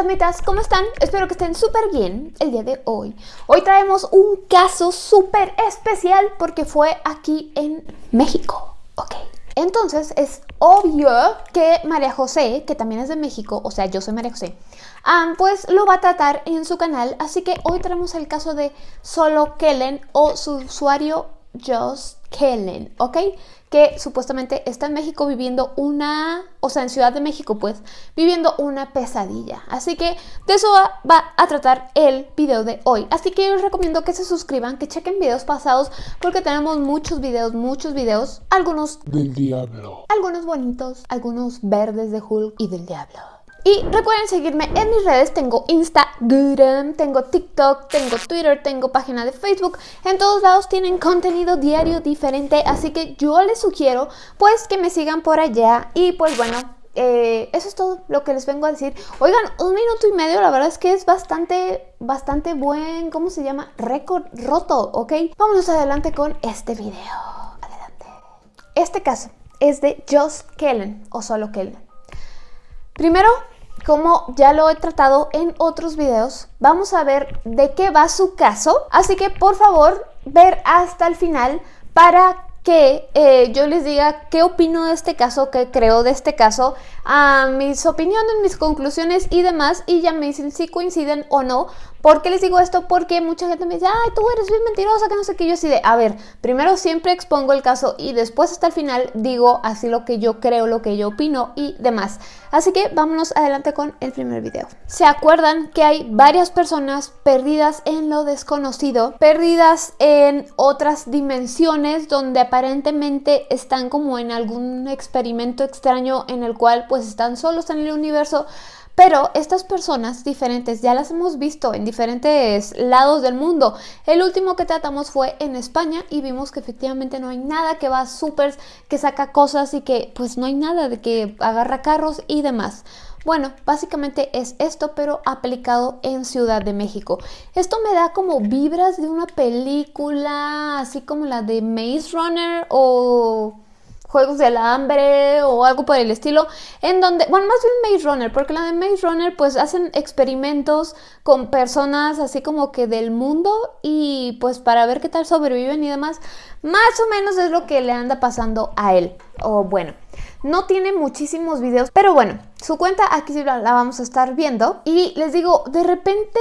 fantasmitas, ¿cómo están? Espero que estén súper bien el día de hoy. Hoy traemos un caso súper especial porque fue aquí en México, ¿ok? Entonces es obvio que María José, que también es de México, o sea, yo soy María José, ah, pues lo va a tratar en su canal. Así que hoy traemos el caso de Solo Kellen o su usuario Just Kellen, ¿ok? Que supuestamente está en México viviendo una, o sea, en Ciudad de México, pues, viviendo una pesadilla. Así que de eso va, a tratar el video de hoy. Así que yo les recomiendo que se suscriban, que chequen videos pasados, porque tenemos muchos videos, muchos videos, algunos del diablo, algunos bonitos, algunos verdes de Hulk y del diablo. Y recuerden seguirme en mis redes, tengo Instagram, tengo TikTok, tengo Twitter, tengo página de Facebook. En todos lados tienen contenido diario diferente, así que yo les sugiero pues que me sigan por allá. Y pues bueno, eh, eso es todo lo que les vengo a decir. Oigan, un minuto y medio, la verdad es que es bastante, bastante buen, ¿cómo se llama? Récord roto, ¿ok? Vámonos adelante con este video. Adelante. Este caso es de Just Kellen o solo Kellen. Primero, como ya lo he tratado en otros videos, vamos a ver de qué va su caso. Así que por favor, ver hasta el final para que eh, yo les diga qué opino de este caso, qué creo de este caso, a mis opiniones, mis conclusiones y demás, y ya me dicen si coinciden o no. ¿Por qué les digo esto? Porque mucha gente me dice, ay, tú eres bien mentirosa, que no sé qué. Yo así de, a ver, primero siempre expongo el caso y después hasta el final digo así lo que yo creo, lo que yo opino y demás. Así que vámonos adelante con el primer video. ¿Se acuerdan que hay varias personas perdidas en lo desconocido? Perdidas en otras dimensiones donde aparentemente están como en algún experimento extraño en el cual pues están solos en el universo pero estas personas diferentes ya las hemos visto en diferentes lados del mundo. El último que tratamos fue en España y vimos que efectivamente no hay nada que va súper, que saca cosas y que pues no hay nada de que agarra carros y demás. Bueno, básicamente es esto, pero aplicado en Ciudad de México. Esto me da como vibras de una película, así como la de Maze Runner o Juegos del Hambre o algo por el estilo, en donde, bueno, más bien Maze Runner, porque la de Maze Runner pues hacen experimentos con personas así como que del mundo y pues para ver qué tal sobreviven y demás, más o menos es lo que le anda pasando a él, o bueno. No tiene muchísimos videos, pero bueno, su cuenta aquí sí la, vamos a estar viendo. Y les digo, de repente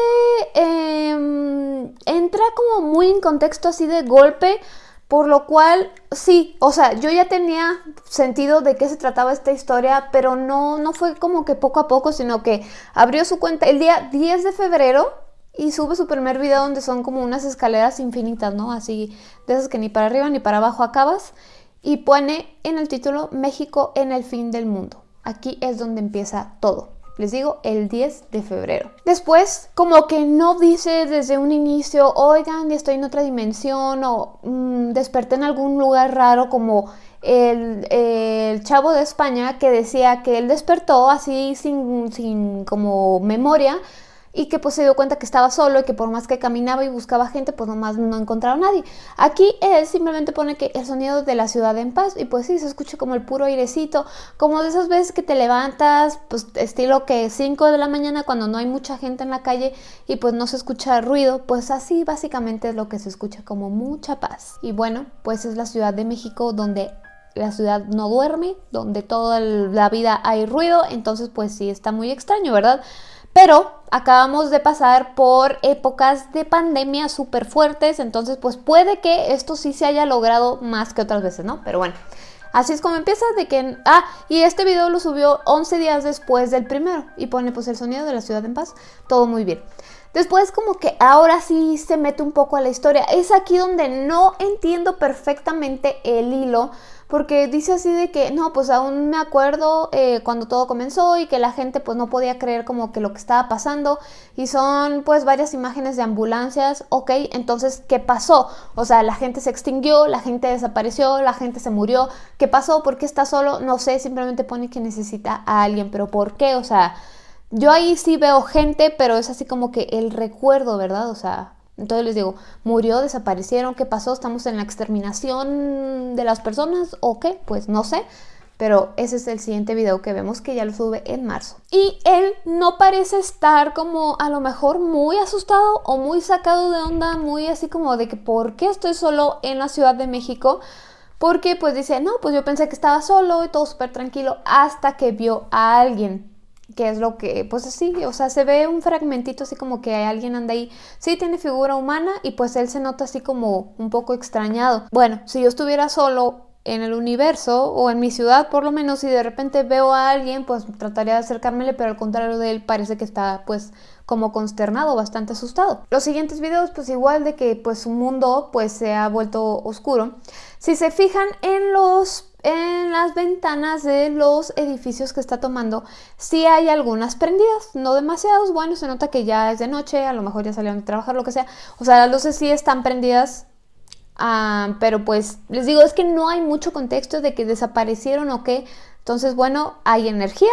em, entra como muy en contexto así de golpe por lo cual, sí, o sea, yo ya tenía sentido de qué se trataba esta historia, pero no, no fue como que poco a poco, sino que abrió su cuenta el día 10 de febrero y sube su primer video donde son como unas escaleras infinitas, ¿no? Así, de esas que ni para arriba ni para abajo acabas. Y pone en el título México en el fin del mundo. Aquí es donde empieza todo. Les digo, el 10 de febrero. Después, como que no dice desde un inicio, oigan, estoy en otra dimensión o mm, desperté en algún lugar raro como el, el, chavo de España que decía que él despertó así sin, sin como memoria y que pues se dio cuenta que estaba solo y que por más que caminaba y buscaba gente, pues nomás no encontraba a nadie. Aquí él simplemente pone que el sonido de la ciudad en paz y pues sí, se escucha como el puro airecito, como de esas veces que te levantas, pues estilo que 5 de la mañana cuando no hay mucha gente en la calle y pues no se escucha ruido, pues así básicamente es lo que se escucha como mucha paz. Y bueno, pues es la Ciudad de México donde la ciudad no duerme, donde toda la vida hay ruido, entonces pues sí está muy extraño, ¿verdad? Pero acabamos de pasar por épocas de pandemia súper fuertes, entonces pues puede que esto sí se haya logrado más que otras veces, ¿no? Pero bueno, así es como empieza de que... Ah, y este video lo subió 11 días después del primero y pone pues el sonido de la ciudad en paz, todo muy bien. Después como que ahora sí se mete un poco a la historia. Es aquí donde no entiendo perfectamente el hilo porque dice así de que, no, pues aún me acuerdo eh, cuando todo comenzó y que la gente pues no podía creer como que lo que estaba pasando y son pues varias imágenes de ambulancias, ok, entonces, ¿qué pasó? O sea, la gente se extinguió, la gente desapareció, la gente se murió, ¿qué pasó? ¿Por qué está solo? No sé, simplemente pone que necesita a alguien, pero ¿por qué? O sea, yo ahí sí veo gente, pero es así como que el recuerdo, ¿verdad? O sea, entonces les digo, murió, desaparecieron, ¿qué pasó? ¿Estamos en la exterminación de las personas o qué? Pues no sé. pero ese es el siguiente video que vemos que ya lo sube en marzo. Y él no parece estar como a lo mejor muy asustado o muy sacado de onda, muy así como de que ¿por qué estoy solo en la Ciudad de México? Porque pues dice, no, pues yo pensé que estaba solo y todo súper tranquilo hasta que vio a alguien que es lo que, pues así, o sea, se ve un fragmentito así como que hay alguien anda ahí, sí tiene figura humana y pues él se nota así como un poco extrañado. Bueno, si yo estuviera solo en el universo o en mi ciudad por lo menos si de repente veo a alguien pues trataría de acercármele pero al contrario de él parece que está pues como consternado, bastante asustado. Los siguientes videos pues igual de que pues su mundo pues se ha vuelto oscuro. Si se fijan en los en las ventanas de los edificios que está tomando sí hay algunas prendidas, no demasiados, bueno, se nota que ya es de noche, a lo mejor ya salieron de trabajar, lo que sea, o sea, las luces sí están prendidas Ah, pero pues les digo, es que no hay mucho contexto de que desaparecieron o qué. Entonces, bueno, hay energía,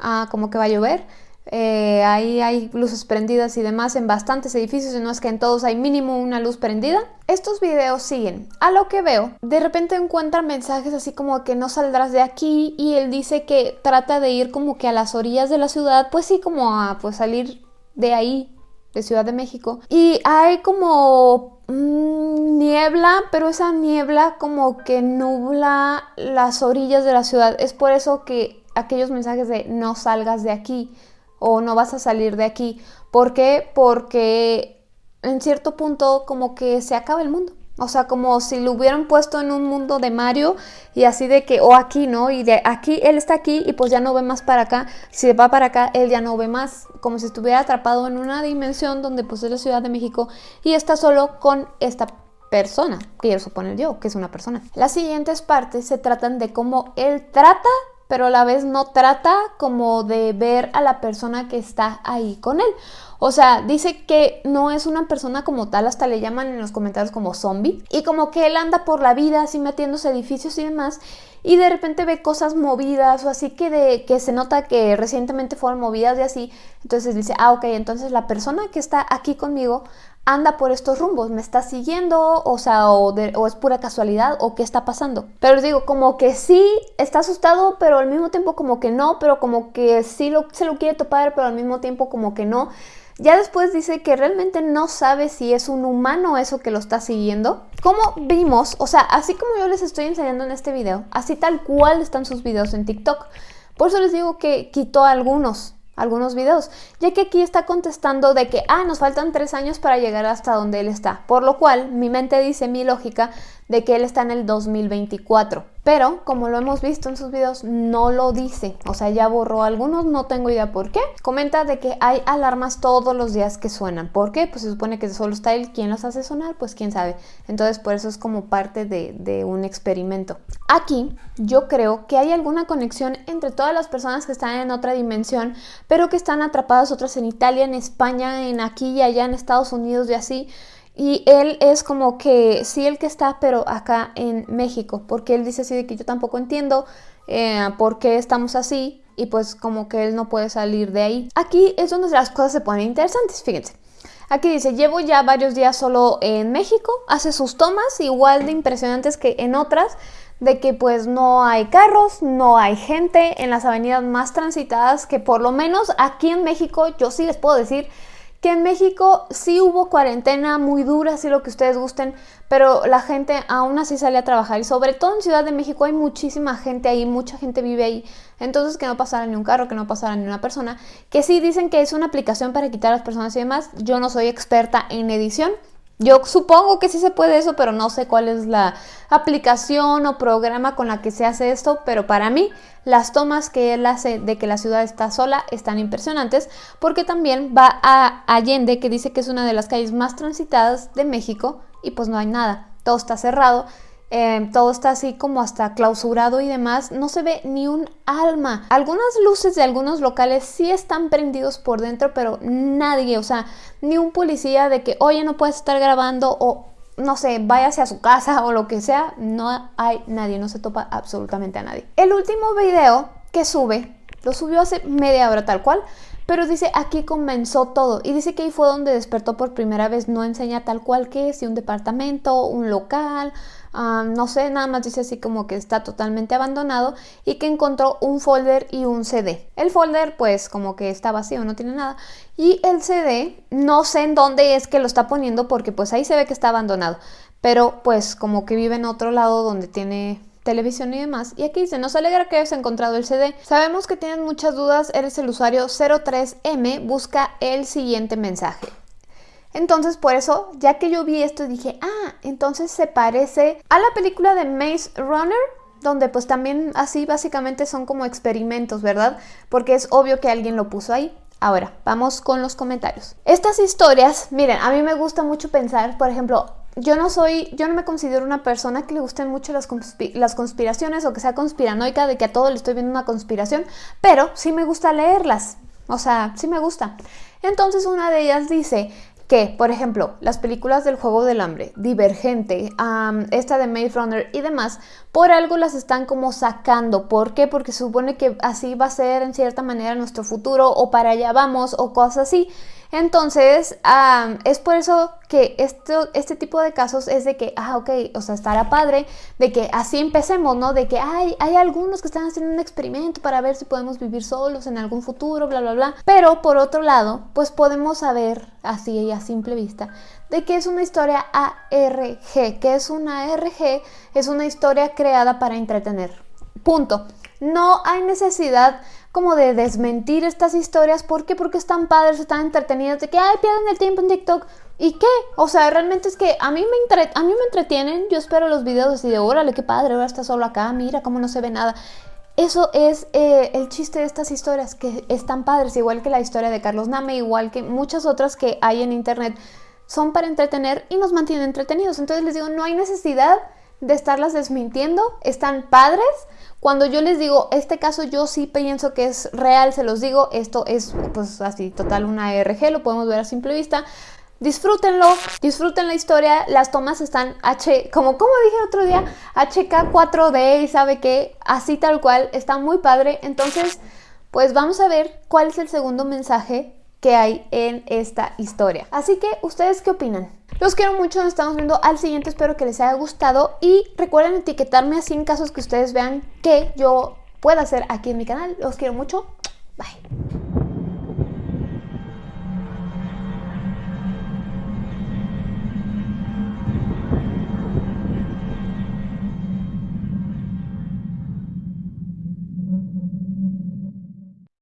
ah, como que va a llover. Eh, ahí hay luces prendidas y demás en bastantes edificios, y no es que en todos hay mínimo una luz prendida. Estos videos siguen. A lo que veo, de repente encuentran mensajes así como que no saldrás de aquí y él dice que trata de ir como que a las orillas de la ciudad, pues sí, como a pues salir de ahí, de Ciudad de México. Y hay como Mm, niebla, pero esa niebla como que nubla las orillas de la ciudad. Es por eso que aquellos mensajes de no salgas de aquí o no vas a salir de aquí. ¿Por qué? Porque en cierto punto como que se acaba el mundo. O sea, como si lo hubieran puesto en un mundo de Mario y así de que, o aquí, ¿no? Y de aquí, él está aquí y pues ya no ve más para acá. Si va para acá, él ya no ve más. Como si estuviera atrapado en una dimensión donde pues es la Ciudad de México y está solo con esta persona, que quiero suponer yo, que es una persona. Las siguientes partes se tratan de cómo él trata pero a la vez no trata como de ver a la persona que está ahí con él. O sea, dice que no es una persona como tal, hasta le llaman en los comentarios como zombie. Y como que él anda por la vida así metiéndose edificios y demás. Y de repente ve cosas movidas o así que, de, que se nota que recientemente fueron movidas y así. Entonces dice, ah, ok, entonces la persona que está aquí conmigo anda por estos rumbos, me está siguiendo, o sea, o, es pura casualidad, o qué está pasando. Pero os digo, como que sí está asustado, pero al mismo tiempo como que no, pero como que sí lo, se lo quiere topar, pero al mismo tiempo como que no. Ya después dice que realmente no sabe si es un humano eso que lo está siguiendo. Como vimos, o sea, así como yo les estoy enseñando en este video, así tal cual están sus videos en TikTok. Por eso les digo que quitó algunos algunos videos, ya que aquí está contestando de que, ah, nos faltan tres años para llegar hasta donde él está, por lo cual mi mente dice, mi lógica, de que él está en el 2024. Pero, como lo hemos visto en sus videos, no lo dice. O sea, ya borró algunos, no tengo idea por qué. Comenta de que hay alarmas todos los días que suenan. ¿Por qué? Pues se supone que solo está él. ¿Quién los hace sonar? Pues quién sabe. Entonces, por eso es como parte de, de un experimento. Aquí, yo creo que hay alguna conexión entre todas las personas que están en otra dimensión, pero que están atrapadas otras en Italia, en España, en aquí y allá, en Estados Unidos y así y él es como que sí el que está, pero acá en México, porque él dice así de que yo tampoco entiendo eh, por qué estamos así y pues como que él no puede salir de ahí. Aquí es donde las cosas se ponen interesantes, fíjense. Aquí dice, llevo ya varios días solo en México, hace sus tomas igual de impresionantes que en otras, de que pues no hay carros, no hay gente en las avenidas más transitadas, que por lo menos aquí en México yo sí les puedo decir que en México sí hubo cuarentena muy dura, si lo que ustedes gusten, pero la gente aún así sale a trabajar y sobre todo en Ciudad de México hay muchísima gente ahí, mucha gente vive ahí, entonces que no pasara ni un carro, que no pasara ni una persona, que sí dicen que es una aplicación para quitar a las personas y demás, yo no soy experta en edición, yo supongo que sí se puede eso, pero no sé cuál es la aplicación o programa con la que se hace esto, pero para mí las tomas que él hace de que la ciudad está sola están impresionantes, porque también va a Allende, que dice que es una de las calles más transitadas de México, y pues no hay nada, todo está cerrado, Em, todo está así como hasta clausurado y demás, no se ve ni un alma. Algunas luces de algunos locales sí están prendidos por dentro, pero nadie, o sea, ni un policía de que, oye, no puedes estar grabando o no sé, váyase a su casa o lo que sea, no hay nadie, no se topa absolutamente a nadie. El último video que sube, lo subió hace media hora tal cual, pero dice aquí comenzó todo y dice que ahí fue donde despertó por primera vez, no enseña tal cual que si un departamento, un local, no sé, nada más dice así como que está totalmente abandonado y que encontró un folder y un CD. El folder pues como que está vacío, no tiene nada. Y el CD no sé en dónde es que lo está poniendo porque pues ahí se ve que está abandonado. Pero pues como que vive en otro lado donde tiene televisión y demás. Y aquí dice, nos alegra que hayas encontrado el CD. Sabemos que tienes muchas dudas, eres el usuario 03M, busca el siguiente mensaje. Entonces, por eso, ya que yo vi esto, dije, ah, entonces se parece a la película de Maze Runner, donde pues también así básicamente son como experimentos, ¿verdad? Porque es obvio que alguien lo puso ahí. Ahora, vamos con los comentarios. Estas historias, miren, a mí me gusta mucho pensar, por ejemplo, yo no soy, yo no me considero una persona que le gusten mucho las, las, conspiraciones o que sea conspiranoica de que a todo le estoy viendo una conspiración, pero sí me gusta leerlas, o sea, sí me gusta. Entonces una de ellas dice, que, por ejemplo, las películas del Juego del Hambre, Divergente, esta de Maze Runner y demás, por algo las están como sacando. ¿Por qué? Porque supone que así va a ser en cierta manera nuestro futuro o para allá vamos o cosas así. Entonces, es por eso que esto, este tipo de casos es de que, ah, ok, o sea, estará padre, de que así empecemos, ¿no? De que hay, hay algunos que están haciendo un experimento para ver si podemos vivir solos en algún futuro, bla, bla, bla. Pero por otro lado, pues podemos saber, así y a simple vista, de que es una historia ARG. que es una ARG? Es una historia creada para entretener. Punto. No hay necesidad como de desmentir estas historias. ¿Por qué? Porque están padres, están entretenidas, de que, ay, pierden el tiempo en TikTok. ¿Y qué? O sea, realmente es que a mí me, a mí me entretienen. Yo espero los videos así de, órale, qué padre, ahora está solo acá, mira cómo no se ve nada. Eso es eh, el chiste de estas historias, que están padres, igual que la historia de Carlos Name, igual que muchas otras que hay en internet. Son para entretener y nos mantienen entretenidos. Entonces les digo, no hay necesidad de estarlas desmintiendo, están padres. Cuando yo les digo, este caso yo sí pienso que es real, se los digo, esto es pues así, total una ARG, lo podemos ver a simple vista. Disfrútenlo, disfruten la historia, las tomas están H, como, como dije otro día, HK4D y sabe que así tal cual, está muy padre. Entonces, pues vamos a ver cuál es el segundo mensaje que hay en esta historia. Así que, ¿ustedes qué opinan? Los quiero mucho, nos estamos viendo al siguiente, espero que les haya gustado y recuerden etiquetarme así en casos que ustedes vean que yo pueda hacer aquí en mi canal. Los quiero mucho, bye.